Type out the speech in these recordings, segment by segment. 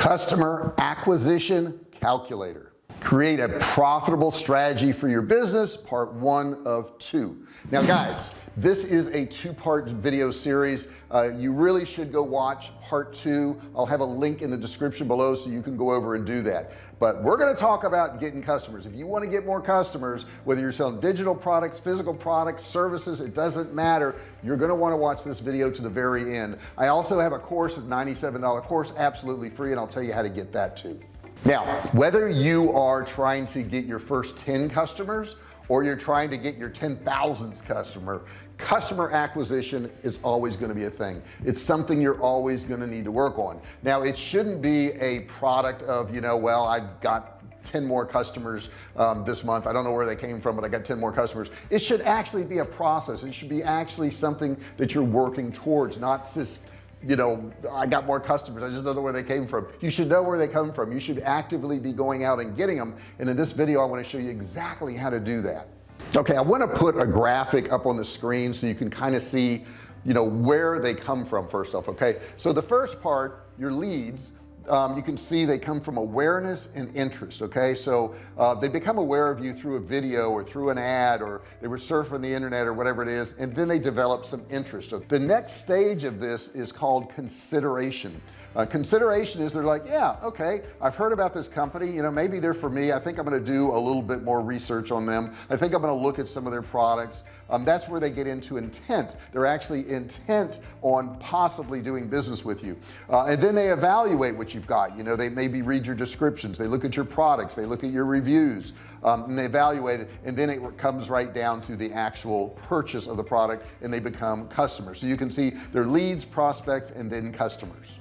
customer acquisition calculator create a profitable strategy for your business part one of two. Now guys this is a two-part video series. Uh, you really should go watch part two. I'll have a link in the description below so you can go over and do that. But we're going to talk about getting customers. If you want to get more customers whether you're selling digital products physical products services it doesn't matter. You're going to want to watch this video to the very end. I also have a course at $97 course absolutely free and I'll tell you how to get that too now whether you are trying to get your first 10 customers or you're trying to get your 10,000th customer customer acquisition is always going to be a thing. It's something you're always going to need to work on. Now it shouldn't be a product of you know well I've got 10 more customers um, this month. I don't know where they came from but I got 10 more customers. It should actually be a process. It should be actually something that you're working towards not just you know I got more customers. I just don't know where they came from. You should know where they come from. You should actively be going out and getting them. And in this video I want to show you exactly how to do that. Okay I want to put a graphic up on the screen so you can kind of see you know where they come from first off okay? So the first part your leads um, you can see they come from awareness and interest okay? So uh, they become aware of you through a video or through an ad or they were surfing the internet or whatever it is and then they develop some interest. The next stage of this is called consideration uh, consideration is they're like yeah okay I've heard about this company. You know maybe they're for me. I think I'm going to do a little bit more research on them. I think I'm going to look at some of their products. Um, that's where they get into intent. They're actually intent on possibly doing business with you. Uh, and then they evaluate what you've got. You know they maybe read your descriptions. They look at your products. They look at your reviews um, and they evaluate it and then it comes right down to the actual purchase of the product and they become customers. So you can see their leads prospects and then customers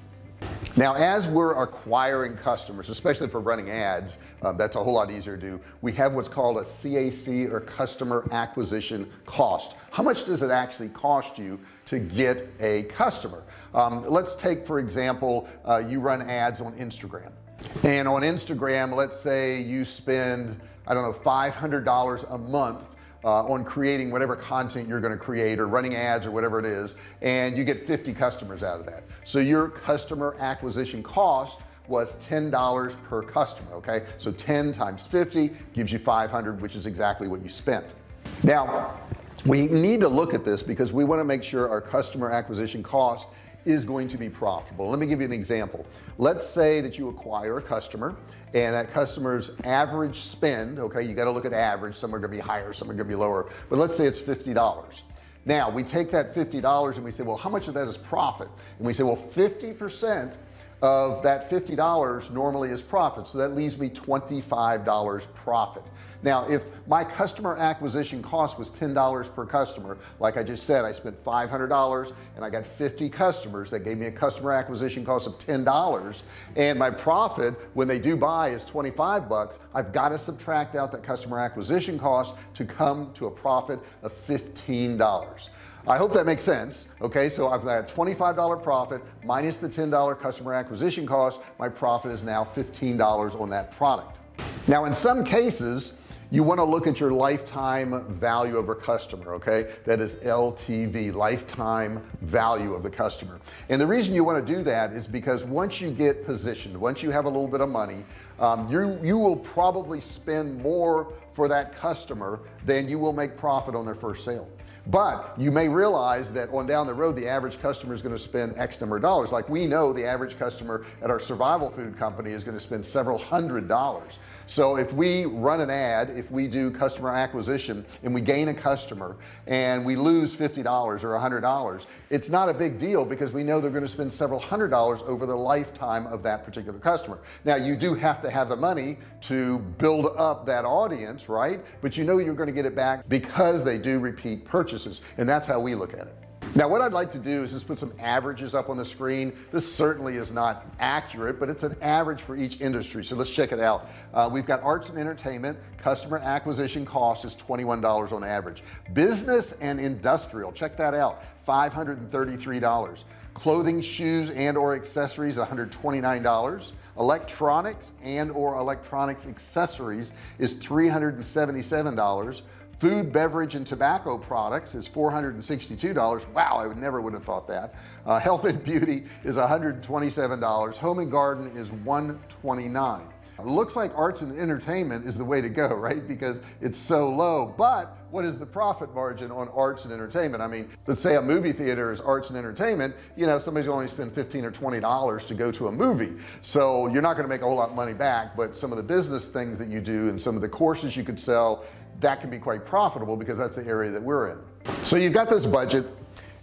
now as we're acquiring customers especially for running ads um, that's a whole lot easier to do we have what's called a CAC or customer acquisition cost. How much does it actually cost you to get a customer? Um, let's take for example uh, you run ads on Instagram. And on Instagram let's say you spend I don't know $500 a month uh, on creating whatever content you're going to create or running ads or whatever it is and you get 50 customers out of that. So your customer acquisition cost was $10 per customer okay? So 10 times 50 gives you 500 which is exactly what you spent. Now we need to look at this because we want to make sure our customer acquisition cost is going to be profitable. Let me give you an example. Let's say that you acquire a customer and that customer's average spend okay you got to look at average some are gonna be higher some are gonna be lower but let's say it's $50 now we take that $50 and we say well how much of that is profit? And we say well 50 percent of that $50 normally is profit. So that leaves me $25 profit. Now if my customer acquisition cost was $10 per customer like I just said I spent $500 and I got 50 customers that gave me a customer acquisition cost of $10 and my profit when they do buy is 25 bucks. I've got to subtract out that customer acquisition cost to come to a profit of $15 I hope that makes sense okay? So I've got a $25 profit minus the $10 customer acquisition cost. My profit is now $15 on that product. Now in some cases you want to look at your lifetime value of a customer okay? That is LTV lifetime value of the customer. And the reason you want to do that is because once you get positioned once you have a little bit of money um, you you will probably spend more for that customer then you will make profit on their first sale. But you may realize that on down the road the average customer is going to spend X number of dollars. Like we know the average customer at our survival food company is going to spend several hundred dollars. So if we run an ad if we do customer acquisition and we gain a customer and we lose $50 or a hundred dollars it's not a big deal because we know they're going to spend several hundred dollars over the lifetime of that particular customer. Now you do have to have the money to build up that audience right but you know you're going to get it back because they do repeat purchases and that's how we look at it now what I'd like to do is just put some averages up on the screen. This certainly is not accurate but it's an average for each industry so let's check it out. Uh, we've got arts and entertainment. Customer acquisition cost is $21 on average. Business and industrial check that out $533 clothing shoes and or accessories $129 electronics and or electronics accessories is $377 food beverage and tobacco products is $462 wow I would never would have thought that. Uh, health and beauty is $127 home and garden is 129 it looks like arts and entertainment is the way to go right? Because it's so low. But what is the profit margin on arts and entertainment? I mean let's say a movie theater is arts and entertainment you know somebody's only spend 15 or 20 dollars to go to a movie. So you're not going to make a whole lot of money back but some of the business things that you do and some of the courses you could sell that can be quite profitable because that's the area that we're in. So you've got this budget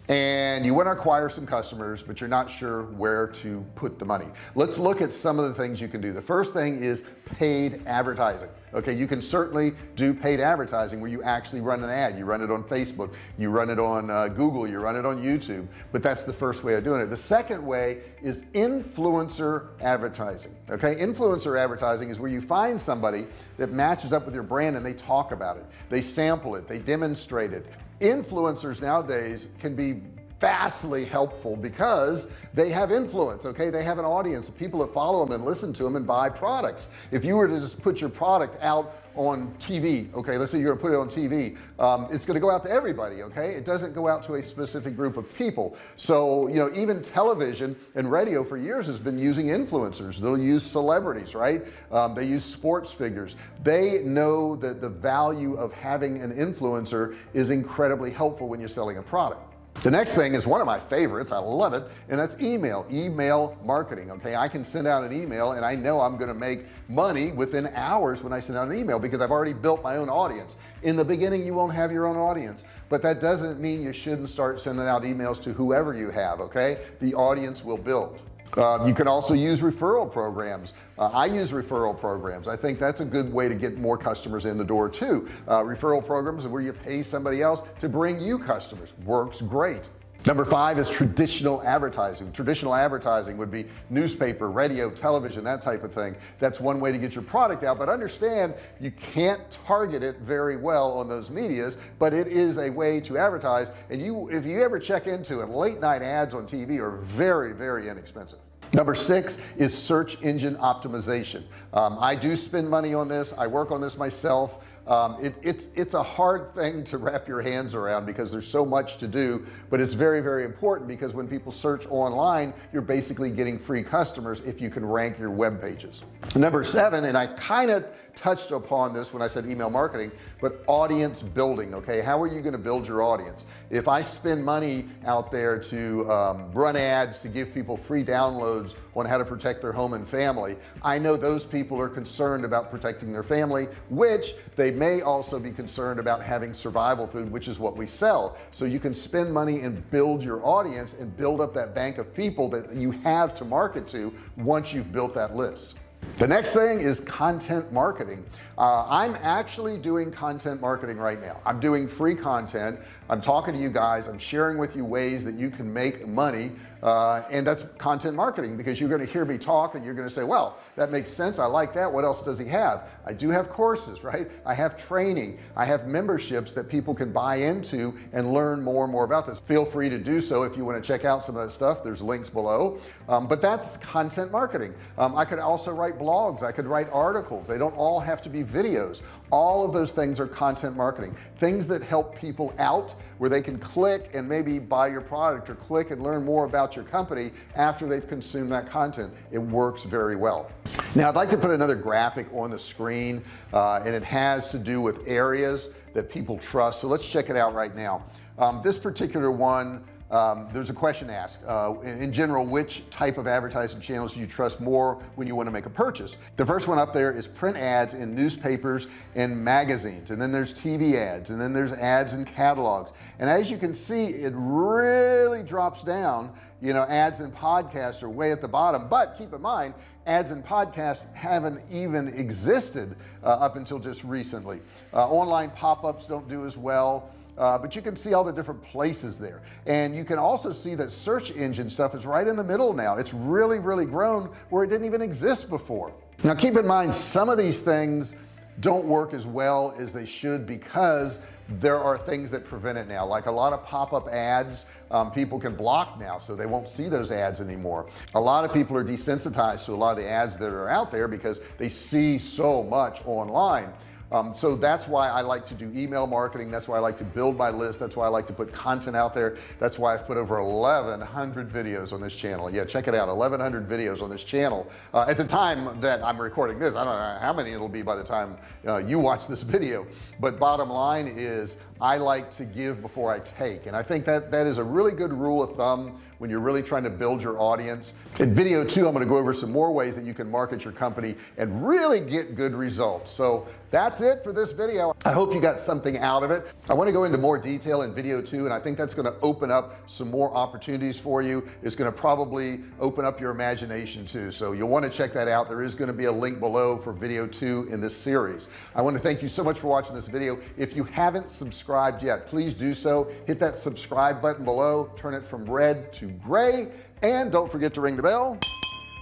and you want to acquire some customers but you're not sure where to put the money. Let's look at some of the things you can do. The first thing is paid advertising. Okay you can certainly do paid advertising where you actually run an ad. You run it on Facebook you run it on uh, Google you run it on YouTube but that's the first way of doing it. The second way is influencer advertising. Okay influencer advertising is where you find somebody that matches up with your brand and they talk about it. They sample it. They demonstrate it influencers nowadays can be vastly helpful because they have influence okay? They have an audience of people that follow them and listen to them and buy products. If you were to just put your product out on TV okay? Let's say you're gonna put it on TV um, it's gonna go out to everybody okay? It doesn't go out to a specific group of people. So you know even television and radio for years has been using influencers. They'll use celebrities right? Um, they use sports figures. They know that the value of having an influencer is incredibly helpful when you're selling a product the next thing is one of my favorites. I love it and that's email email marketing okay? I can send out an email and I know I'm going to make money within hours when I send out an email because I've already built my own audience. In the beginning you won't have your own audience but that doesn't mean you shouldn't start sending out emails to whoever you have okay? The audience will build uh, you can also use referral programs. Uh, I use referral programs. I think that's a good way to get more customers in the door too. Uh, referral programs where you pay somebody else to bring you customers. Works great number five is traditional advertising. Traditional advertising would be newspaper radio television that type of thing. That's one way to get your product out. But understand you can't target it very well on those medias but it is a way to advertise. And you if you ever check into it late night ads on TV are very very inexpensive. Number six is search engine optimization. Um, I do spend money on this. I work on this myself um, it, it's it's a hard thing to wrap your hands around because there's so much to do but it's very very important because when people search online you're basically getting free customers if you can rank your web pages. Number seven and I kind of touched upon this when I said email marketing but audience building okay? How are you going to build your audience? If I spend money out there to um, run ads to give people free downloads on how to protect their home and family I know those people are concerned about protecting their family which they may also be concerned about having survival food which is what we sell. So you can spend money and build your audience and build up that bank of people that you have to market to once you've built that list the next thing is content marketing. Uh, I'm actually doing content marketing right now. I'm doing free content. I'm talking to you guys. I'm sharing with you ways that you can make money uh, and that's content marketing because you're going to hear me talk and you're going to say well that makes sense. I like that. What else does he have? I do have courses right? I have training. I have memberships that people can buy into and learn more and more about this. Feel free to do so if you want to check out some of that stuff. There's links below. Um, but that's content marketing. Um, I could also write blogs. I could write articles. They don't all have to be videos. All of those things are content marketing. Things that help people out where they can click and maybe buy your product or click and learn more about your company after they've consumed that content. It works very well. Now I'd like to put another graphic on the screen uh, and it has to do with areas that people trust. So let's check it out right now. Um, this particular one um, there's a question asked uh, in, general which type of advertising channels do you trust more when you want to make a purchase? The first one up there is print ads in newspapers and magazines. And then there's TV ads. And then there's ads in catalogs. And as you can see it really drops down you know ads and podcasts are way at the bottom. But keep in mind ads and podcasts haven't even existed uh, up until just recently. Uh, online pop-ups don't do as well uh, but you can see all the different places there. And you can also see that search engine stuff is right in the middle now. It's really really grown where it didn't even exist before. Now keep in mind some of these things don't work as well as they should because there are things that prevent it now. Like a lot of pop-up ads um, people can block now so they won't see those ads anymore. A lot of people are desensitized to a lot of the ads that are out there because they see so much online um, so that's why I like to do email marketing. That's why I like to build my list. That's why I like to put content out there. That's why I've put over 1100 videos on this channel. Yeah check it out 1100 videos on this channel. Uh, at the time that I'm recording this I don't know how many it'll be by the time uh, you watch this video. But bottom line is I like to give before I take. And I think that that is a really good rule of thumb when you're really trying to build your audience. In video two I'm going to go over some more ways that you can market your company and really get good results. So that's it for this video. I hope you got something out of it. I want to go into more detail in video two and I think that's going to open up some more opportunities for you. It's going to probably open up your imagination too. So you'll want to check that out. There is going to be a link below for video two in this series. I want to thank you so much for watching this video. If you haven't subscribed yet. Please do so. Hit that subscribe button below. Turn it from red to gray. And don't forget to ring the bell.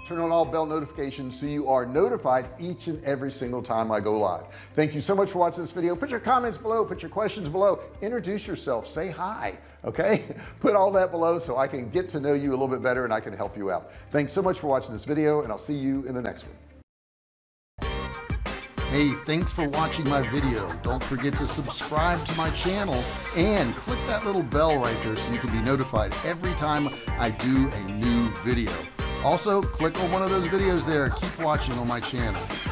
Turn on all bell notifications so you are notified each and every single time I go live. Thank you so much for watching this video. Put your comments below. Put your questions below. Introduce yourself. Say hi okay? Put all that below so I can get to know you a little bit better and I can help you out. Thanks so much for watching this video and I'll see you in the next one Hey, thanks for watching my video. Don't forget to subscribe to my channel and click that little bell right there so you can be notified every time I do a new video. Also, click on one of those videos there. Keep watching on my channel.